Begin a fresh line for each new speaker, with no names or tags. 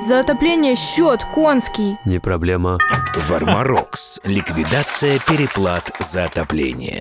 За отопление счет конский.
Не проблема.
Вармарокс. Ликвидация переплат за отопление.